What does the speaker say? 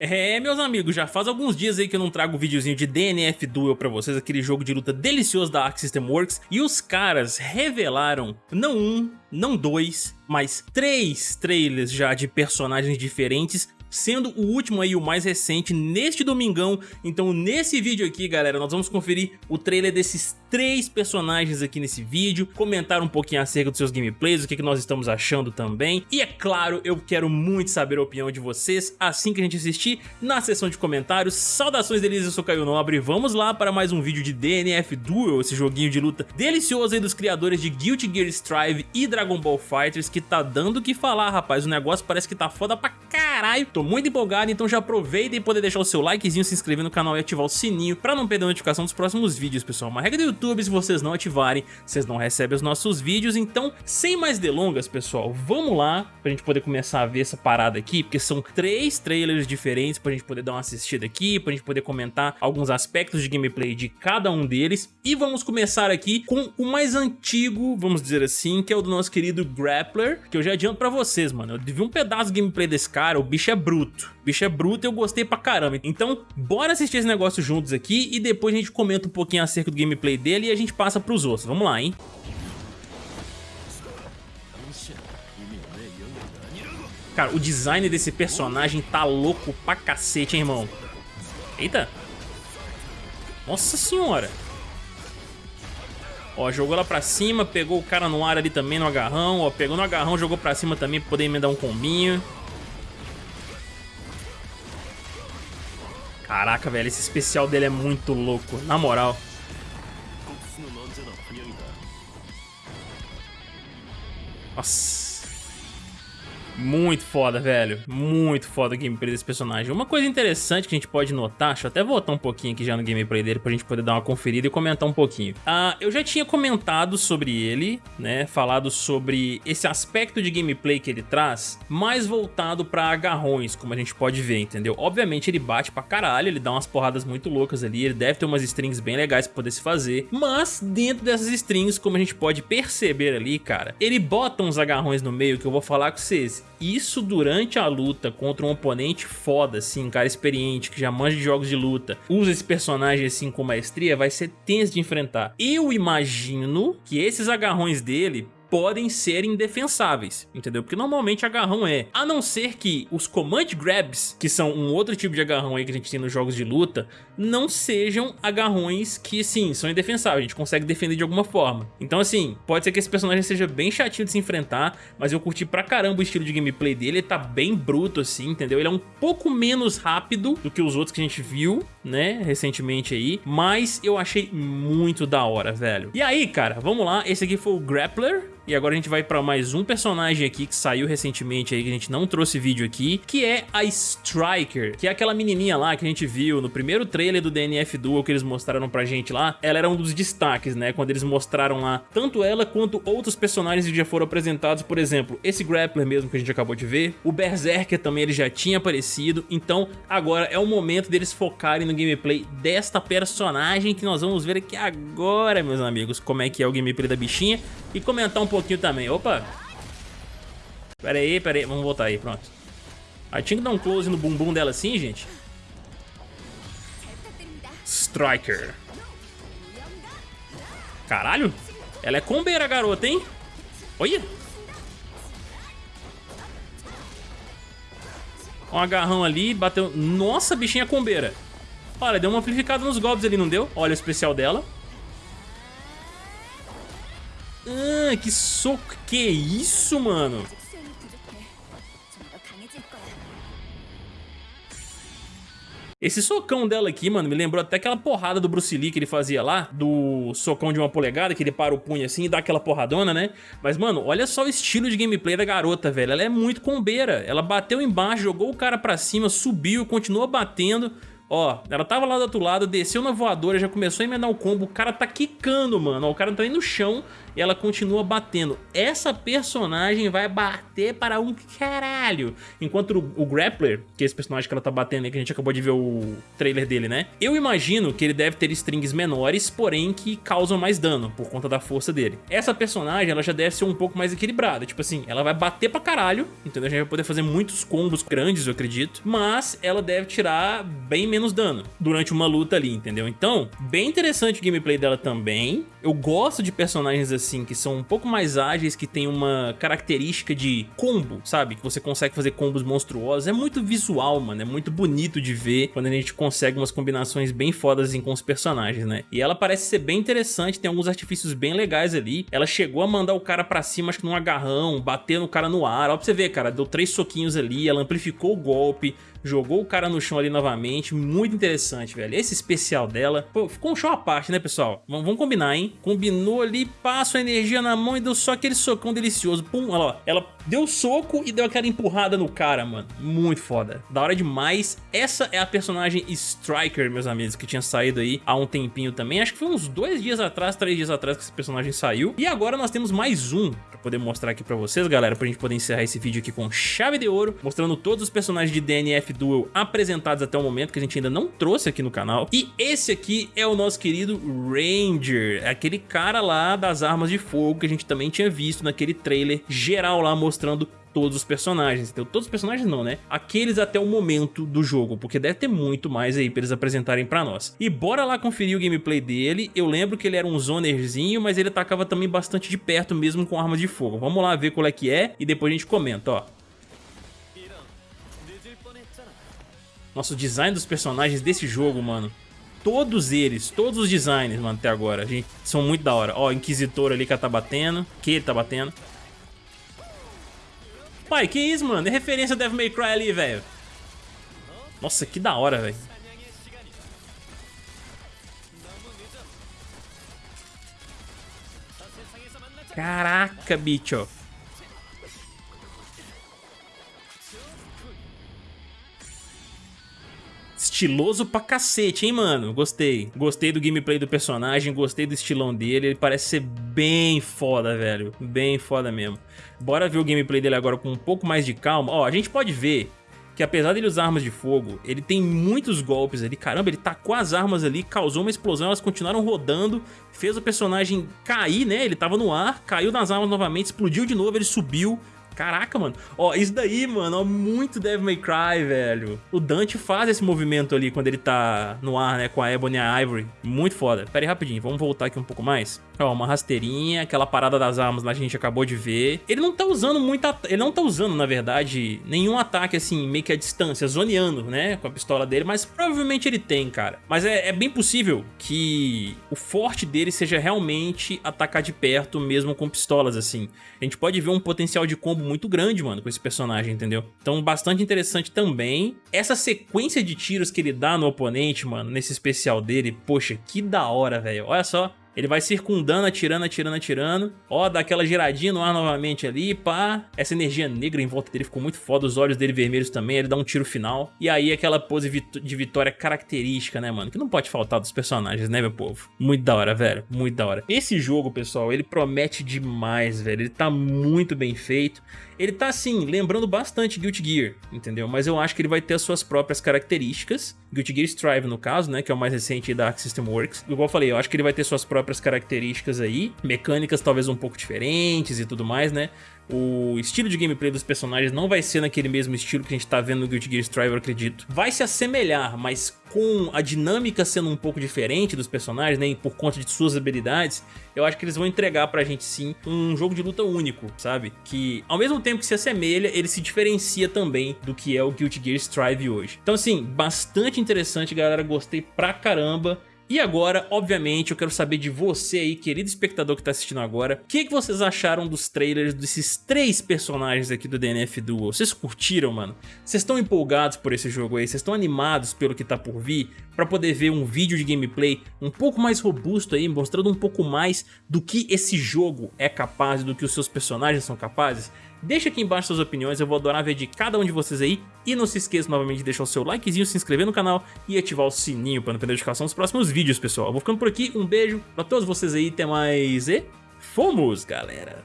É, meus amigos, já faz alguns dias aí que eu não trago um videozinho de DNF Duel pra vocês, aquele jogo de luta delicioso da Arc System Works, e os caras revelaram, não um, não dois, mas três trailers já de personagens diferentes sendo o último aí o mais recente neste domingão. Então nesse vídeo aqui, galera, nós vamos conferir o trailer desses três personagens aqui nesse vídeo, comentar um pouquinho acerca dos seus gameplays, o que, que nós estamos achando também. E é claro, eu quero muito saber a opinião de vocês assim que a gente assistir na seção de comentários. Saudações deles, eu sou Caio Nobre, vamos lá para mais um vídeo de DNF Duel, esse joguinho de luta delicioso aí dos criadores de Guilty Gear Strive e Dragon Ball Fighters, que tá dando o que falar, rapaz, o negócio parece que tá foda pra caralho. Tô muito empolgado, então já aproveita e poder deixar o seu likezinho, se inscrever no canal e ativar o sininho pra não perder a notificação dos próximos vídeos, pessoal. Uma regra do YouTube, se vocês não ativarem, vocês não recebem os nossos vídeos. Então, sem mais delongas, pessoal, vamos lá pra gente poder começar a ver essa parada aqui, porque são três trailers diferentes pra gente poder dar uma assistida aqui, pra gente poder comentar alguns aspectos de gameplay de cada um deles. E vamos começar aqui com o mais antigo, vamos dizer assim, que é o do nosso querido Grappler, que eu já adianto pra vocês, mano. Eu vi um pedaço de gameplay desse cara, o bicho é bruto. O bicho é bruto e eu gostei pra caramba. Então, bora assistir esse negócio juntos aqui e depois a gente comenta um pouquinho acerca do gameplay dele e a gente passa pros outros. Vamos lá, hein? Cara, o design desse personagem tá louco pra cacete, hein, irmão? Eita! Nossa senhora! Ó, jogou lá pra cima, pegou o cara no ar ali também no agarrão, ó, pegou no agarrão, jogou pra cima também pra poder emendar um combinho. Caraca, velho, esse especial dele é muito louco, na moral. Nossa. Muito foda, velho. Muito foda o gameplay desse personagem. Uma coisa interessante que a gente pode notar, deixa eu até voltar um pouquinho aqui já no gameplay dele pra gente poder dar uma conferida e comentar um pouquinho. Ah, eu já tinha comentado sobre ele, né, falado sobre esse aspecto de gameplay que ele traz, mais voltado pra agarrões, como a gente pode ver, entendeu? Obviamente ele bate pra caralho, ele dá umas porradas muito loucas ali, ele deve ter umas strings bem legais pra poder se fazer, mas dentro dessas strings, como a gente pode perceber ali, cara, ele bota uns agarrões no meio que eu vou falar com vocês isso durante a luta contra um oponente foda, assim, cara experiente, que já manja de jogos de luta, usa esse personagem assim com maestria, vai ser tenso de enfrentar. Eu imagino que esses agarrões dele podem ser indefensáveis, entendeu? Porque normalmente agarrão é. A não ser que os command grabs, que são um outro tipo de agarrão aí que a gente tem nos jogos de luta, não sejam agarrões que, sim, são indefensáveis, a gente consegue defender de alguma forma. Então, assim, pode ser que esse personagem seja bem chatinho de se enfrentar, mas eu curti pra caramba o estilo de gameplay dele, ele tá bem bruto, assim, entendeu? Ele é um pouco menos rápido do que os outros que a gente viu, né, recentemente aí, mas eu achei muito da hora, velho. E aí, cara, vamos lá, esse aqui foi o Grappler, e agora a gente vai pra mais um personagem aqui que saiu recentemente aí, que a gente não trouxe vídeo aqui, que é a Striker, que é aquela menininha lá que a gente viu no primeiro trailer do DNF Duel que eles mostraram pra gente lá. Ela era um dos destaques, né, quando eles mostraram lá tanto ela quanto outros personagens que já foram apresentados, por exemplo, esse Grappler mesmo que a gente acabou de ver, o Berserker também ele já tinha aparecido, então agora é o momento deles focarem no gameplay desta personagem que nós vamos ver aqui agora, meus amigos, como é que é o gameplay da bichinha e comentar um pouquinho também. Opa! Pera aí, pera aí. Vamos voltar aí, pronto. Aí tinha que dar um close no bumbum dela assim, gente. Striker. Caralho. Ela é combeira, garota, hein? Olha. Um agarrão ali, bateu... Nossa, bichinha combeira. Olha, deu uma amplificada nos golpes ali, não deu? Olha o especial dela. Ah, que soco. Que isso, mano? Esse socão dela aqui, mano, me lembrou até aquela porrada do Bruce Lee que ele fazia lá, do socão de uma polegada, que ele para o punho assim e dá aquela porradona, né? Mas, mano, olha só o estilo de gameplay da garota, velho. Ela é muito combeira. Ela bateu embaixo, jogou o cara pra cima, subiu, continuou batendo. Ó, ela tava lá do outro lado, desceu na voadora, já começou a emendar o combo, o cara tá quicando, mano. Ó, o cara tá aí no chão e ela continua batendo. Essa personagem vai bater para um caralho. Enquanto o, o Grappler, que é esse personagem que ela tá batendo aí, que a gente acabou de ver o trailer dele, né? Eu imagino que ele deve ter strings menores, porém que causam mais dano, por conta da força dele. Essa personagem, ela já deve ser um pouco mais equilibrada. Tipo assim, ela vai bater pra caralho, entendeu? A gente vai poder fazer muitos combos grandes, eu acredito. Mas ela deve tirar bem menos dano durante uma luta ali, entendeu? Então, bem interessante o gameplay dela também. Eu gosto de personagens assim, que são um pouco mais ágeis, que tem uma característica de combo, sabe? Que você consegue fazer combos monstruosos. É muito visual, mano. É muito bonito de ver quando a gente consegue umas combinações bem fodas assim, com os personagens, né? E ela parece ser bem interessante, tem alguns artifícios bem legais ali. Ela chegou a mandar o cara pra cima, acho que num agarrão, bater no cara no ar. Ó pra você ver, cara, deu três soquinhos ali, ela amplificou o golpe, jogou o cara no chão ali novamente, muito interessante, velho. Esse especial dela, pô, ficou um show à parte, né, pessoal? Vamos, vamos combinar, hein? Combinou ali, passa a energia na mão e deu só aquele socão delicioso. Pum, olha lá, ela deu soco e deu aquela empurrada no cara, mano. Muito foda. Da hora demais. Essa é a personagem Striker, meus amigos, que tinha saído aí há um tempinho também. Acho que foi uns dois dias atrás, três dias atrás que esse personagem saiu. E agora nós temos mais um pra poder mostrar aqui pra vocês, galera, pra gente poder encerrar esse vídeo aqui com chave de ouro, mostrando todos os personagens de DNF Duel apresentados até o momento, que a gente ainda não trouxe aqui no canal. E esse aqui é o nosso querido Ranger, aquele cara lá das armas de fogo que a gente também tinha visto naquele trailer geral lá mostrando todos os personagens, então todos os personagens não, né? Aqueles até o momento do jogo, porque deve ter muito mais aí pra eles apresentarem pra nós. E bora lá conferir o gameplay dele, eu lembro que ele era um zonerzinho, mas ele atacava também bastante de perto mesmo com armas de fogo. Vamos lá ver qual é que é e depois a gente comenta, ó. Nosso design dos personagens desse jogo, mano. Todos eles, todos os designs, mano, até agora, gente, são muito da hora. Ó, Inquisitor ali que tá batendo, que ele tá batendo. Pai, que isso, mano? É referência Devil May Cry ali, velho. Nossa, que da hora, velho. Caraca, bicho. Estiloso pra cacete, hein, mano? Gostei. Gostei do gameplay do personagem, gostei do estilão dele. Ele parece ser bem foda, velho. Bem foda mesmo. Bora ver o gameplay dele agora com um pouco mais de calma. Ó, a gente pode ver que apesar dele usar armas de fogo, ele tem muitos golpes ali. Caramba, ele tacou as armas ali, causou uma explosão, elas continuaram rodando, fez o personagem cair, né? Ele tava no ar, caiu nas armas novamente, explodiu de novo, ele subiu, Caraca, mano. Ó, isso daí, mano, ó, muito Devil May Cry, velho. O Dante faz esse movimento ali quando ele tá no ar, né, com a Ebony e a Ivory. Muito foda. Pera aí rapidinho, vamos voltar aqui um pouco mais. Ó, uma rasteirinha, aquela parada das armas lá que a gente acabou de ver. Ele não tá usando muita... Ele não tá usando, na verdade, nenhum ataque, assim, meio que a distância, zoneando, né, com a pistola dele, mas provavelmente ele tem, cara. Mas é, é bem possível que o forte dele seja realmente atacar de perto, mesmo com pistolas, assim. A gente pode ver um potencial de combo muito grande, mano, com esse personagem, entendeu? Então, bastante interessante também. Essa sequência de tiros que ele dá no oponente, mano, nesse especial dele, poxa, que da hora, velho. Olha só, ele vai circundando, atirando, atirando, atirando. Ó, dá aquela giradinha no ar novamente ali, pá. Essa energia negra em volta dele ficou muito foda, os olhos dele vermelhos também, ele dá um tiro final. E aí aquela pose de vitória característica, né, mano? Que não pode faltar dos personagens, né, meu povo? Muito da hora, velho, muito da hora. Esse jogo, pessoal, ele promete demais, velho. Ele tá muito bem feito. Ele tá, assim, lembrando bastante Guilty Gear, entendeu? Mas eu acho que ele vai ter as suas próprias características. Guilty Gear Strive, no caso, né? Que é o mais recente da Arc System Works. Igual eu falei, eu acho que ele vai ter suas próprias características aí. Mecânicas talvez um pouco diferentes e tudo mais, né? O estilo de gameplay dos personagens não vai ser naquele mesmo estilo que a gente tá vendo no Guilty Gear Strive, eu acredito. Vai se assemelhar, mas com a dinâmica sendo um pouco diferente dos personagens, né, por conta de suas habilidades, eu acho que eles vão entregar pra gente sim um jogo de luta único, sabe? Que ao mesmo tempo que se assemelha, ele se diferencia também do que é o Guilty Gear Strive hoje. Então assim, bastante interessante galera, gostei pra caramba. E agora, obviamente, eu quero saber de você aí, querido espectador que tá assistindo agora, o que, que vocês acharam dos trailers desses três personagens aqui do DNF Duel? Vocês curtiram, mano? Vocês estão empolgados por esse jogo aí? Vocês estão animados pelo que tá por vir? Pra poder ver um vídeo de gameplay um pouco mais robusto aí, mostrando um pouco mais do que esse jogo é capaz, do que os seus personagens são capazes? Deixa aqui embaixo suas opiniões, eu vou adorar ver de cada um de vocês aí. E não se esqueça novamente de deixar o seu likezinho, se inscrever no canal e ativar o sininho para não perder a notificação dos próximos vídeos, pessoal. Eu vou ficando por aqui, um beijo pra todos vocês aí, até mais e fomos, galera!